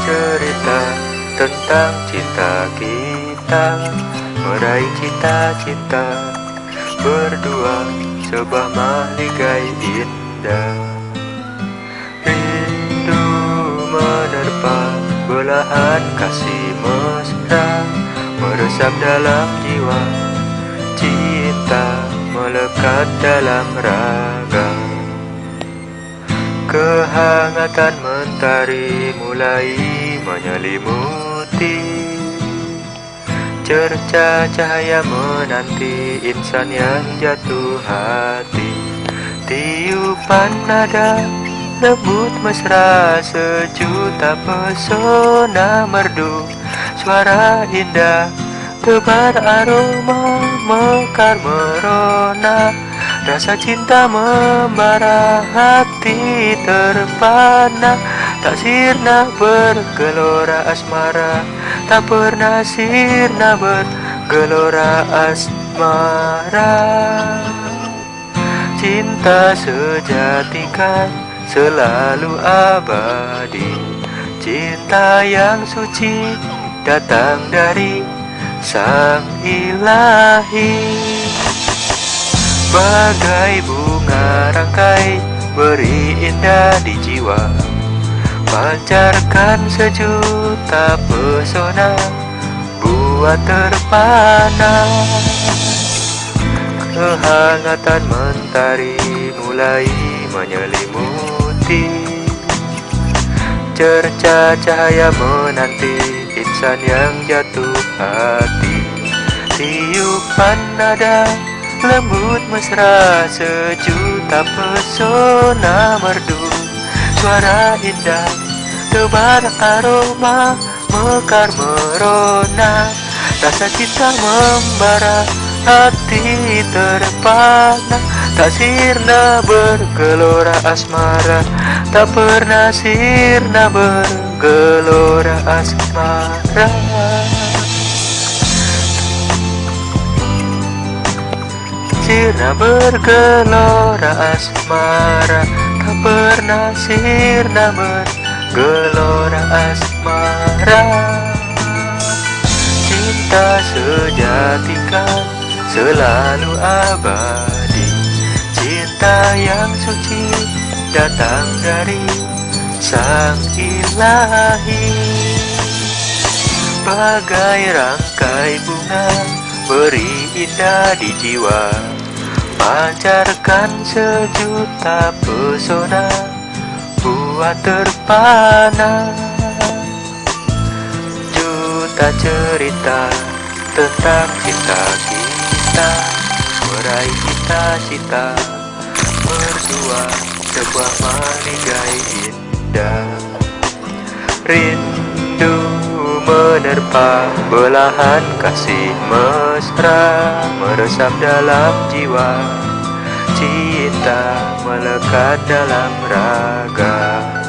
Cerita tentang cinta kita. Meraih cita-cinta Berdua sebuah maligai indah. Rindu menerpa belahan kasih mesra Meresap dalam jiwa. Cinta melekat dalam raga. Kehangatan mentari mulai menyelimuti. Cerca cahaya menanti insan yang jatuh hati. Tiupan nada lembut mesra sejuta pesona merdu. Suara indah tebar aroma mekar merona. Rasa cinta membara hati terpana Tak sirna bergelora asmara Tak pernah sirna bergelora asmara. Cinta sejati kan selalu abadi Cinta yang suci datang dari sang ilahi. Bagai bunga rangkai beri indah di jiwa Pancarkan sejuta pesona buat terpana. Kehangatan mentari mulai menyelimuti. Cerca cahaya menanti insan yang jatuh hati. Tiupan nada Lembut mesra sejuta pesona merdu Suara indah tebar aroma mekar merona. Rasa cinta membara hati terpana. Tak sirna bergelora asmara Tak pernah sirna bergelora asmara. Sirna bergelora asmara pernah sirna bergelora asmara. Cinta sejati kan selalu abadi. Cinta yang suci datang dari sang ilahi. Bagai rangkai bunga beri indah di jiwa Pancarkan sejuta pesona Buat terpana. Juta cerita tentang cinta kita Meraih cita-cita Berdua sebuah maligai indah. Rindu menerpa belahan kasih mesra Meresap dalam jiwa. Cinta melekat dalam raga